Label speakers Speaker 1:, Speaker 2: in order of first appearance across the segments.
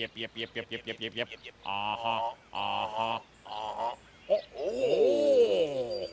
Speaker 1: yep, yep, yep, yep, yep, yep, yep, yep. Uh-huh, uh-huh.
Speaker 2: Uh-huh.
Speaker 1: Oh, oh.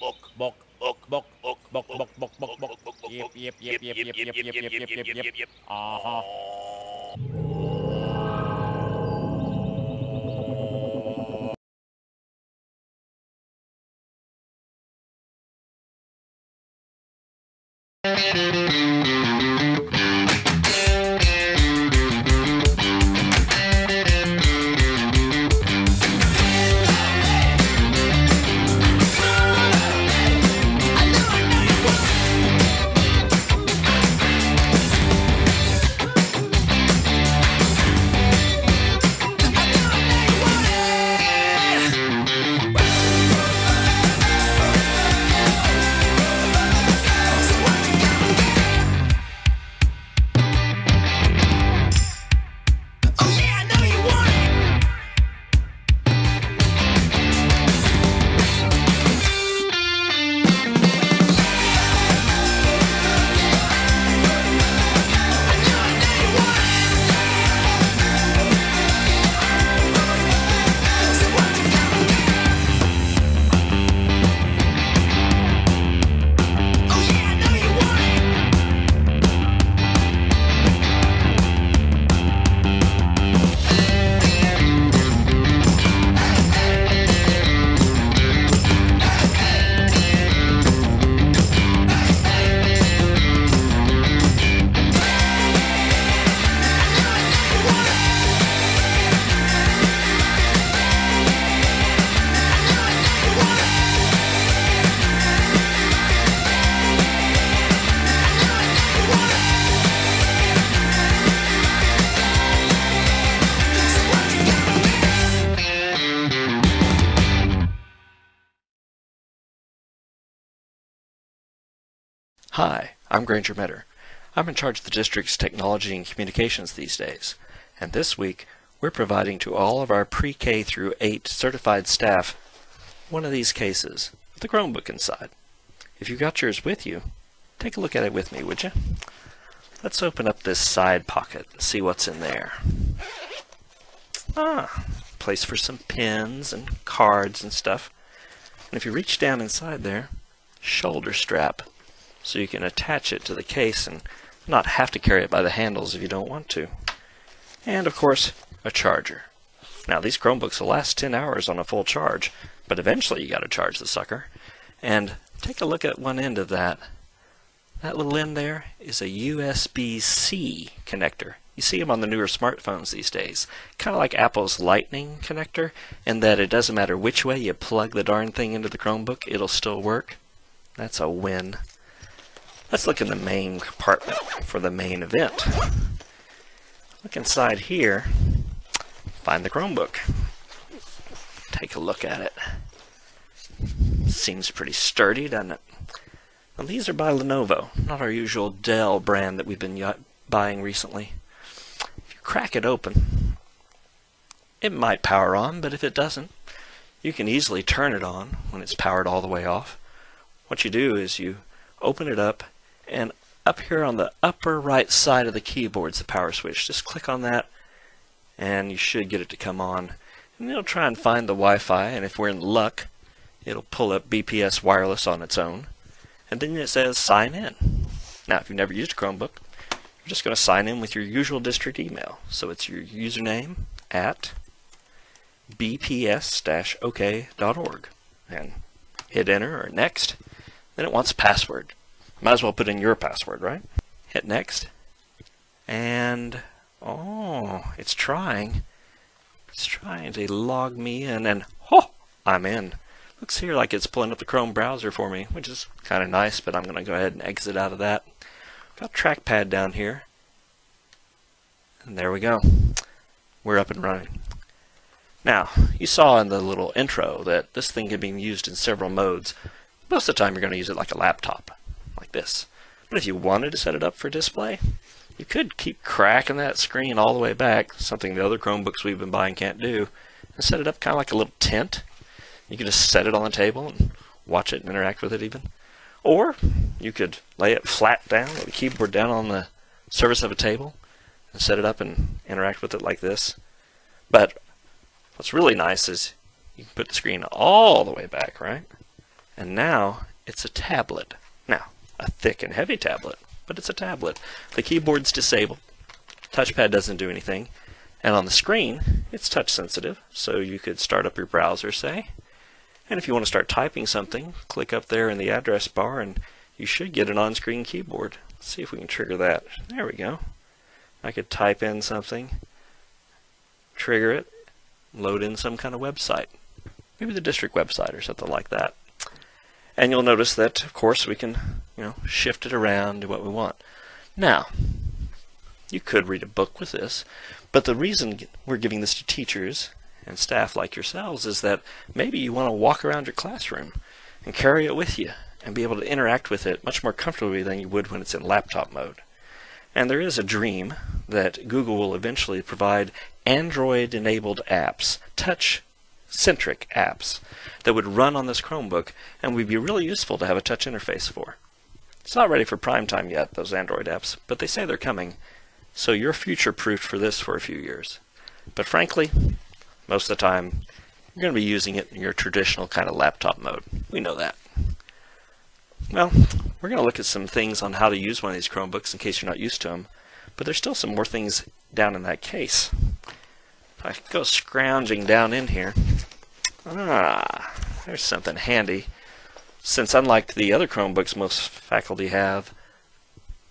Speaker 2: Book.
Speaker 1: Book,
Speaker 2: Book.
Speaker 1: book,
Speaker 2: Book.
Speaker 1: book, book, book, book, book. Yep, yep, yep, yep, yep, yep, yep, yep, yep, yep, yep. Uh-huh.
Speaker 3: Hi, I'm Granger Metter. I'm in charge of the district's technology and communications these days. And this week, we're providing to all of our pre-K through 8 certified staff one of these cases with a Chromebook inside. If you've got yours with you, take a look at it with me, would you? Let's open up this side pocket and see what's in there. Ah, place for some pins and cards and stuff. And if you reach down inside there, shoulder strap so you can attach it to the case and not have to carry it by the handles if you don't want to. And of course, a charger. Now these Chromebooks will last 10 hours on a full charge, but eventually you got to charge the sucker. And take a look at one end of that. That little end there is a USB-C connector. You see them on the newer smartphones these days. Kind of like Apple's Lightning connector, in that it doesn't matter which way you plug the darn thing into the Chromebook, it'll still work. That's a win. Let's look in the main compartment for the main event. Look inside here, find the Chromebook. Take a look at it. Seems pretty sturdy, doesn't it? Now these are by Lenovo, not our usual Dell brand that we've been buying recently. If you crack it open, it might power on, but if it doesn't, you can easily turn it on when it's powered all the way off. What you do is you open it up and up here on the upper right side of the keyboard is the power switch. Just click on that and you should get it to come on. And it'll try and find the Wi-Fi and if we're in luck it'll pull up BPS wireless on its own. And then it says sign in. Now if you've never used a Chromebook, you're just going to sign in with your usual district email. So it's your username at bps-ok.org and hit enter or next. Then it wants a password. Might as well put in your password, right? Hit next. And, oh, it's trying. It's trying to log me in and, oh, I'm in. Looks here like it's pulling up the Chrome browser for me, which is kind of nice, but I'm going to go ahead and exit out of that. Got trackpad down here. And there we go. We're up and running. Now, you saw in the little intro that this thing can be used in several modes. Most of the time you're going to use it like a laptop like this. But if you wanted to set it up for display, you could keep cracking that screen all the way back, something the other Chromebooks we've been buying can't do, and set it up kind of like a little tent. You can just set it on the table and watch it and interact with it even. Or you could lay it flat down the keyboard down on the surface of a table and set it up and interact with it like this. But what's really nice is you can put the screen all the way back, right? And now it's a tablet. Now, a thick and heavy tablet, but it's a tablet. The keyboard's disabled. Touchpad doesn't do anything. And on the screen, it's touch sensitive, so you could start up your browser, say. And if you want to start typing something, click up there in the address bar and you should get an on-screen keyboard. Let's see if we can trigger that. There we go. I could type in something, trigger it, load in some kind of website. Maybe the district website or something like that. And you'll notice that, of course, we can you know, shift it around, do what we want. Now, you could read a book with this, but the reason we're giving this to teachers and staff like yourselves is that maybe you want to walk around your classroom and carry it with you and be able to interact with it much more comfortably than you would when it's in laptop mode. And there is a dream that Google will eventually provide Android enabled apps, touch centric apps that would run on this Chromebook and would be really useful to have a touch interface for. It's not ready for prime time yet, those Android apps, but they say they're coming, so you're future proofed for this for a few years. But frankly, most of the time, you're going to be using it in your traditional kind of laptop mode. We know that. Well, we're going to look at some things on how to use one of these Chromebooks in case you're not used to them, but there's still some more things down in that case. I go scrounging down in here, ah, there's something handy. Since unlike the other Chromebooks most faculty have,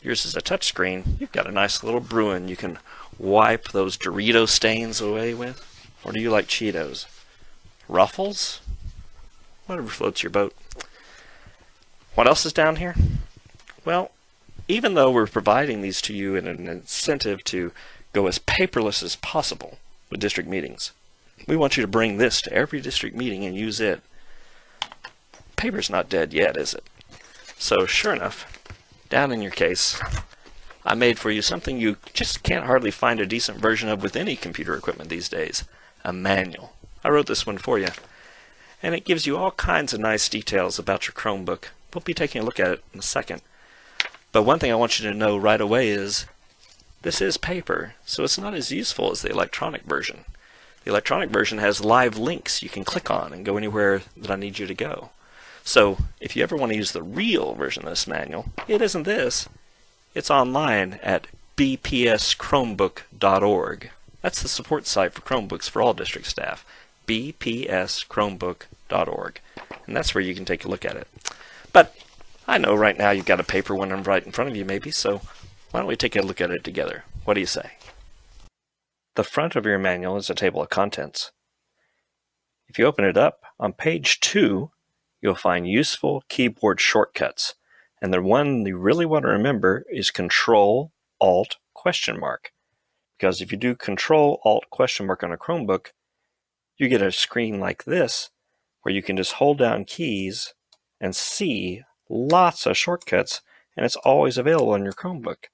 Speaker 3: yours is a touchscreen, you've got a nice little Bruin you can wipe those Dorito stains away with. Or do you like Cheetos? Ruffles? Whatever floats your boat. What else is down here? Well, even though we're providing these to you in an incentive to go as paperless as possible with district meetings, we want you to bring this to every district meeting and use it paper's not dead yet, is it? So sure enough, down in your case, I made for you something you just can't hardly find a decent version of with any computer equipment these days, a manual. I wrote this one for you. And it gives you all kinds of nice details about your Chromebook. We'll be taking a look at it in a second. But one thing I want you to know right away is this is paper, so it's not as useful as the electronic version. The electronic version has live links you can click on and go anywhere that I need you to go. So if you ever want to use the real version of this manual, it isn't this. It's online at bpschromebook.org. That's the support site for Chromebooks for all district staff. bpschromebook.org. And that's where you can take a look at it. But I know right now you've got a paper one right in front of you maybe, so why don't we take a look at it together? What do you say? The front of your manual is a table of contents. If you open it up, on page 2 you'll find useful keyboard shortcuts. And the one you really want to remember is Control Alt question mark. Because if you do Control Alt question mark on a Chromebook, you get a screen like this where you can just hold down keys and see lots of shortcuts and it's always available on your Chromebook.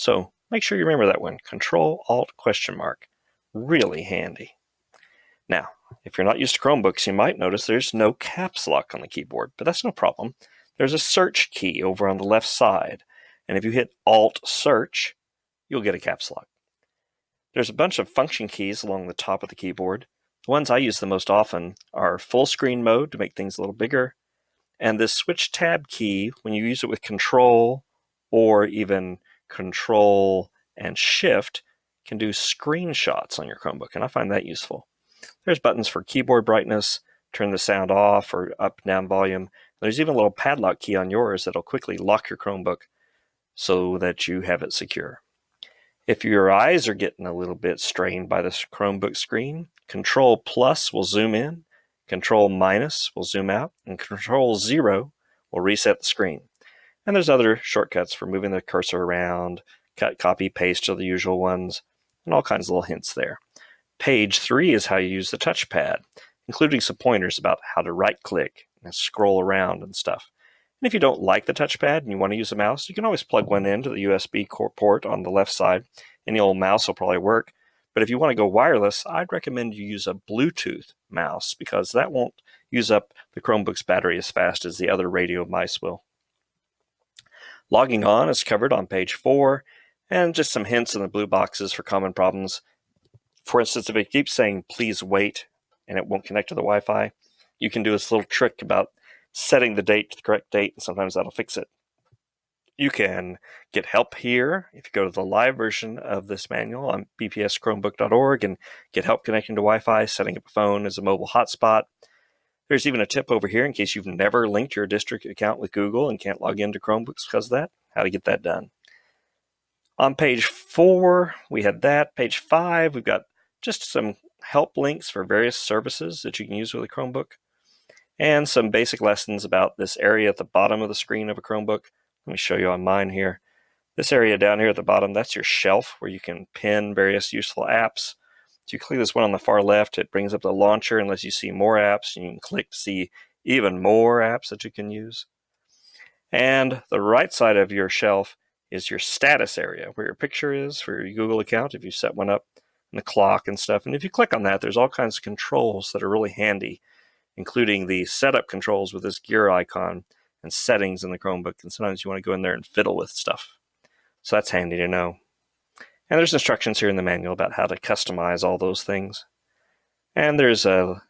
Speaker 3: So make sure you remember that one, Control Alt question mark. Really handy. Now, if you're not used to Chromebooks, you might notice there's no caps lock on the keyboard, but that's no problem. There's a search key over on the left side, and if you hit Alt Search, you'll get a caps lock. There's a bunch of function keys along the top of the keyboard. The ones I use the most often are full screen mode to make things a little bigger, and this switch tab key, when you use it with Control or even Control and Shift, can do screenshots on your Chromebook, and I find that useful. There's buttons for keyboard brightness, turn the sound off or up down volume. There's even a little padlock key on yours that'll quickly lock your Chromebook so that you have it secure. If your eyes are getting a little bit strained by this Chromebook screen, Control plus will zoom in, Control minus will zoom out, and Control zero will reset the screen. And there's other shortcuts for moving the cursor around, cut, copy, paste are the usual ones, and all kinds of little hints there. Page three is how you use the touchpad, including some pointers about how to right click and scroll around and stuff. And if you don't like the touchpad and you want to use a mouse, you can always plug one into the USB port on the left side, Any old mouse will probably work. But if you want to go wireless, I'd recommend you use a Bluetooth mouse because that won't use up the Chromebook's battery as fast as the other radio mice will. Logging on is covered on page four, and just some hints in the blue boxes for common problems. For instance, if it keeps saying please wait and it won't connect to the Wi-Fi, you can do this little trick about setting the date to the correct date, and sometimes that'll fix it. You can get help here if you go to the live version of this manual on bpschromebook.org and get help connecting to Wi-Fi, setting up a phone as a mobile hotspot. There's even a tip over here in case you've never linked your district account with Google and can't log into Chromebooks because of that, how to get that done. On page four, we had that. Page five, we've got just some help links for various services that you can use with a Chromebook and some basic lessons about this area at the bottom of the screen of a Chromebook. Let me show you on mine here. This area down here at the bottom, that's your shelf where you can pin various useful apps. So you click this one on the far left, it brings up the launcher and lets you see more apps. You can click to see even more apps that you can use. And the right side of your shelf is your status area, where your picture is for your Google account if you set one up, and the clock and stuff. And if you click on that, there's all kinds of controls that are really handy, including the setup controls with this gear icon and settings in the Chromebook. And sometimes you want to go in there and fiddle with stuff. So that's handy to know. And there's instructions here in the manual about how to customize all those things. And there's a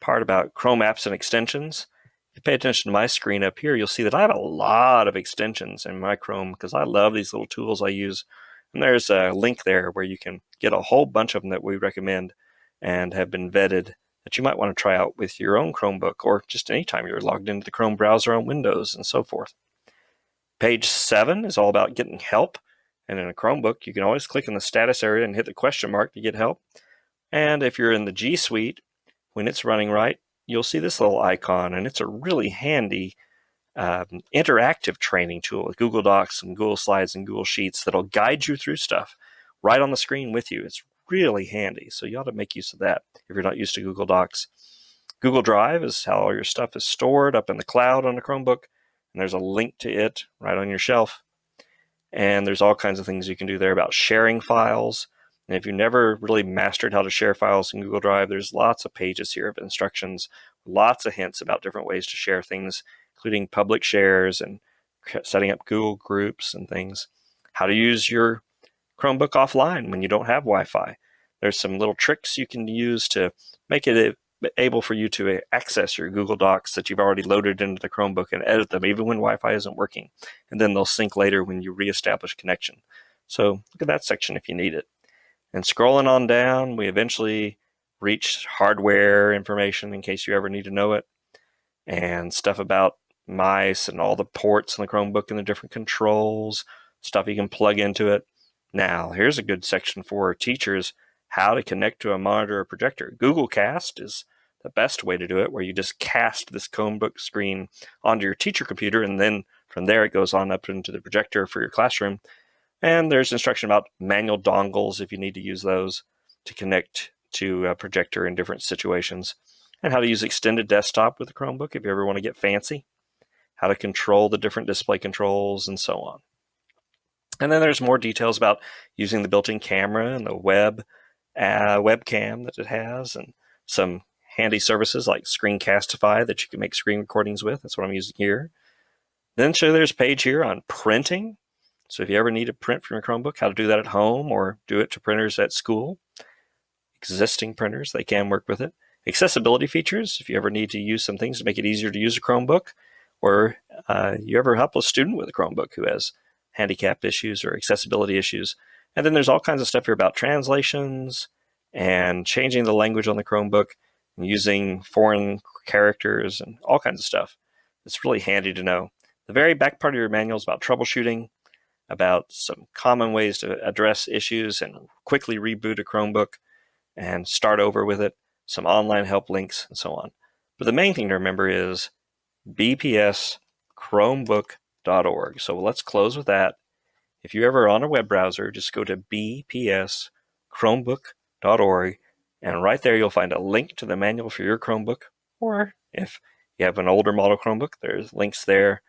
Speaker 3: part about Chrome apps and extensions. If you pay attention to my screen up here, you'll see that I have a lot of extensions in my Chrome because I love these little tools I use. And there's a link there where you can get a whole bunch of them that we recommend and have been vetted that you might want to try out with your own Chromebook or just anytime you're logged into the Chrome browser on Windows and so forth. Page 7 is all about getting help. And in a Chromebook, you can always click in the status area and hit the question mark to get help. And if you're in the G Suite, when it's running right, you'll see this little icon, and it's a really handy um, interactive training tool with Google Docs and Google Slides and Google Sheets that'll guide you through stuff right on the screen with you. It's really handy, so you ought to make use of that if you're not used to Google Docs. Google Drive is how all your stuff is stored up in the cloud on a Chromebook, and there's a link to it right on your shelf. And there's all kinds of things you can do there about sharing files. And if you never really mastered how to share files in Google Drive, there's lots of pages here of instructions, lots of hints about different ways to share things, including public shares and setting up Google groups and things. How to use your Chromebook offline when you don't have Wi-Fi. There's some little tricks you can use to make it able for you to access your Google Docs that you've already loaded into the Chromebook and edit them even when Wi-Fi isn't working. And then they'll sync later when you reestablish connection. So look at that section if you need it. And scrolling on down, we eventually reach hardware information in case you ever need to know it, and stuff about mice and all the ports in the Chromebook and the different controls, stuff you can plug into it. Now, here's a good section for teachers how to connect to a monitor or projector. Google Cast is the best way to do it, where you just cast this Chromebook screen onto your teacher computer, and then from there it goes on up into the projector for your classroom. And there's instruction about manual dongles if you need to use those to connect to a projector in different situations, and how to use extended desktop with a Chromebook if you ever want to get fancy, how to control the different display controls, and so on. And then there's more details about using the built-in camera and the web uh, webcam that it has, and some handy services like Screencastify that you can make screen recordings with. That's what I'm using here. Then so there's a page here on printing. So if you ever need to print from your Chromebook, how to do that at home or do it to printers at school. Existing printers, they can work with it. Accessibility features, if you ever need to use some things to make it easier to use a Chromebook, or uh, you ever help a student with a Chromebook who has handicap issues or accessibility issues. And then there's all kinds of stuff here about translations and changing the language on the Chromebook using foreign characters and all kinds of stuff. It's really handy to know. The very back part of your manual is about troubleshooting, about some common ways to address issues and quickly reboot a Chromebook and start over with it, some online help links, and so on. But the main thing to remember is bpschromebook.org. So let's close with that. If you're ever on a web browser, just go to bpschromebook.org and right there you'll find a link to the manual for your Chromebook. Or if you have an older model Chromebook, there's links there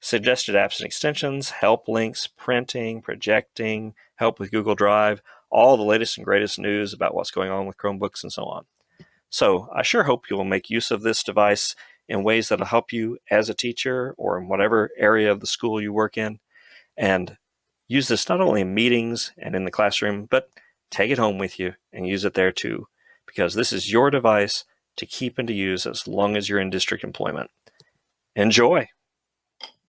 Speaker 3: suggested apps and extensions, help links, printing, projecting, help with Google Drive, all the latest and greatest news about what's going on with Chromebooks and so on. So I sure hope you will make use of this device in ways that will help you as a teacher or in whatever area of the school you work in. And Use this not only in meetings and in the classroom, but take it home with you and use it there too, because this is your device to keep and to use as long as you're in district employment. Enjoy!